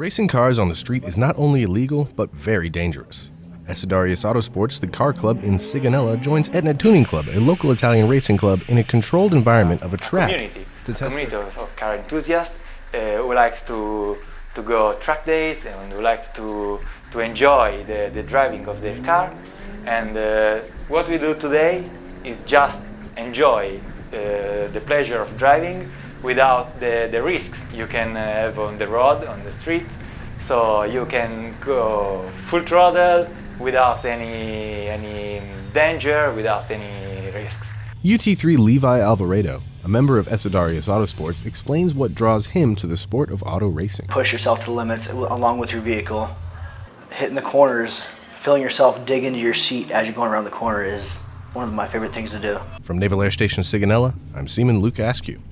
Racing cars on the street is not only illegal, but very dangerous. Essidarius Autosports, the car club in Sigonella, joins Etna Tuning Club, a local Italian racing club, in a controlled environment of a track. Community, a community of, of car enthusiasts uh, who likes to to go track days and who likes to to enjoy the, the driving of their car. And uh, what we do today is just enjoy uh, the pleasure of driving without the, the risks you can uh, have on the road, on the street. So you can go full throttle without any, any danger, without any risks. UT3 Levi Alvarado, a member of Essidarius Autosports, explains what draws him to the sport of auto racing. Push yourself to the limits along with your vehicle. Hitting the corners, feeling yourself dig into your seat as you're going around the corner is one of my favorite things to do. From Naval Air Station Sigonella, I'm Seaman Luke Askew.